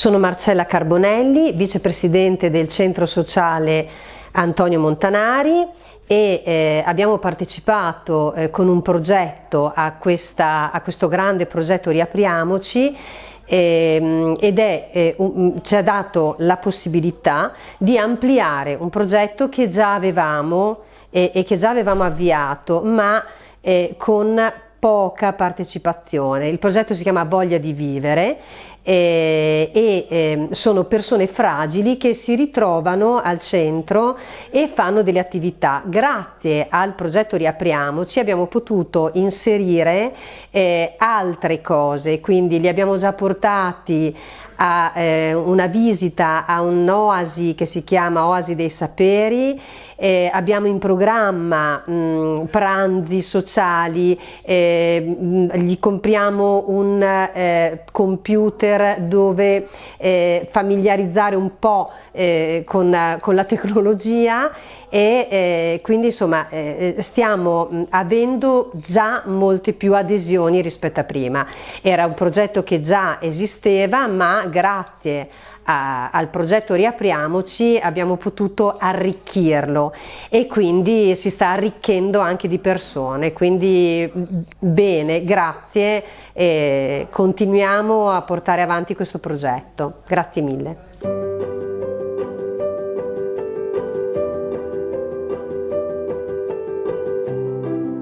Sono Marcella Carbonelli, vicepresidente del centro sociale Antonio Montanari e eh, abbiamo partecipato eh, con un progetto a, questa, a, questo grande progetto Riapriamoci eh, ed è, eh, un, ci ha dato la possibilità di ampliare un progetto che già avevamo e che già avevamo avviato ma eh, con poca partecipazione. Il progetto si chiama Voglia di vivere eh, e eh, sono persone fragili che si ritrovano al centro e fanno delle attività. Grazie al progetto Riapriamoci abbiamo potuto inserire eh, altre cose, quindi li abbiamo già portati a eh, una visita a un'oasi che si chiama Oasi dei Saperi, eh, abbiamo in programma mh, pranzi sociali, eh, mh, gli compriamo un eh, computer dove eh, familiarizzare un po' con, con, la tecnologia e quindi insomma stiamo avendo già molte più adesioni rispetto a prima. Era un progetto che già esisteva ma grazie a, al progetto Riapriamoci abbiamo potuto arricchirlo e quindi si sta arricchendo anche di persone, quindi bene, grazie e continuiamo a portare avanti questo progetto. Grazie mille.